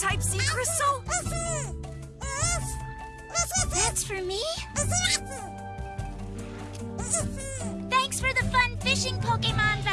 Type C Crystal? That's for me? Thanks for the fun fishing, Pokemon